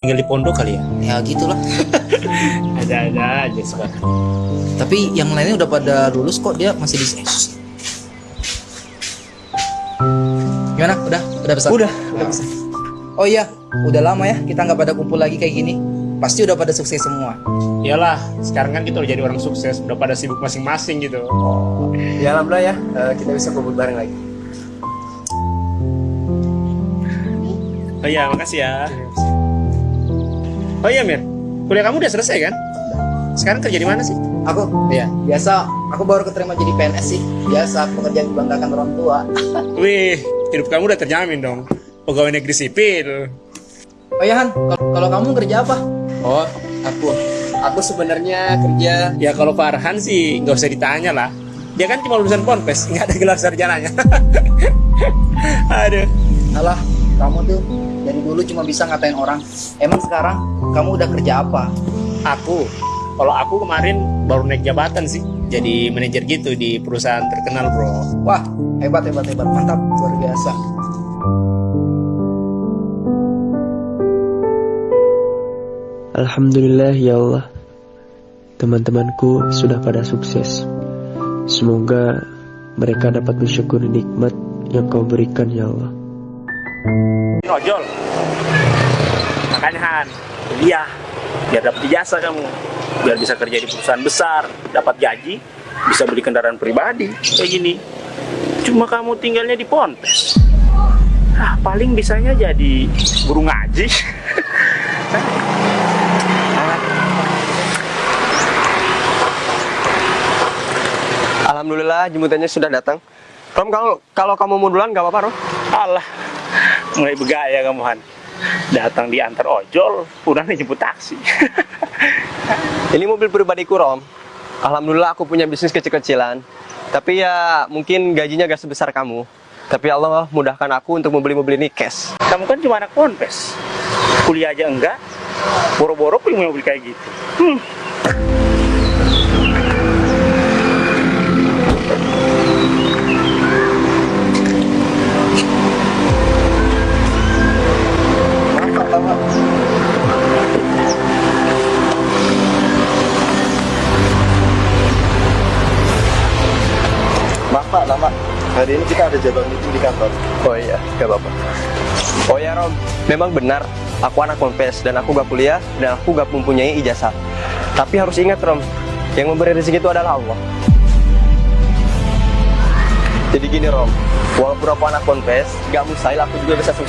tinggal di pondok kali ya Ya gitulah. ada-ada aja sekarang Tapi yang lainnya udah pada lulus kok dia masih di SS. Gimana? Udah? Udah besar? Udah, udah besar. Oh iya, udah lama ya kita nggak pada kumpul lagi kayak gini. Pasti udah pada sukses semua. iyalah sekarang kan kita udah jadi orang sukses udah pada sibuk masing-masing gitu Ya alhamdulillah ya, eh, kita bisa kumpul bareng lagi. oh iya makasih ya oh iya Mir. Kuliah kamu udah selesai kan? Sekarang kerja di mana sih? Aku, Iya. biasa. Aku baru keterima jadi PNS sih. Biasa pekerjaan dibanggakan orang tua. wih hidup kamu udah terjamin dong. Pegawai negeri sipil. Oh iya Han, kalau kalau kamu kerja apa? Oh, aku, aku sebenarnya kerja. Ya kalau Farhan sih nggak usah ditanya lah. Dia kan cuma lulusan ponpes. Nggak ada gelar sarjananya. Aduh. Alah, kamu tuh dari dulu cuma bisa ngatain orang. Emang sekarang kamu udah kerja apa? aku kalau aku kemarin baru naik jabatan sih jadi manajer gitu di perusahaan terkenal bro Wah, hebat hebat hebat, mantap, luar biasa. Alhamdulillah ya Allah Teman-temanku sudah pada sukses Semoga mereka dapat bersyukur nikmat yang kau berikan ya Allah ojol makanya Han. Kuliah. Biar dapat ijazah kamu. Biar bisa kerja di perusahaan besar. Dapat gaji. Bisa beli kendaraan pribadi. Kayak gini. Cuma kamu tinggalnya di Ponpes. Ah paling bisanya jadi guru ngaji. Alhamdulillah jemputannya sudah datang. Rom kalau kalau kamu mau duluan gak apa-apa Rom. Alah mulai begaya kamu Han datang di antar ojol udah nih jemput taksi Ini mobil pribadiku Rom. Alhamdulillah aku punya bisnis kecil-kecilan. Tapi ya mungkin gajinya gak sebesar kamu. Tapi Allah mudahkan aku untuk membeli mobil ini cash. kamu kan cuma anak Ponpes kuliah aja enggak boro-boro punya mobil kayak gitu hmm. Hari ini kita ada jadwal meeting di kantor. Oh iya, gak apa-apa. Oh ya Rom, memang benar. Aku anak Ponpes dan aku gak kuliah dan aku gak mempunyai ijazah. Tapi harus ingat Rom, yang memberi rezeki itu adalah Allah. Jadi gini Rom, walaupun aku anak Ponpes, gak mustahil aku juga bisa sukses.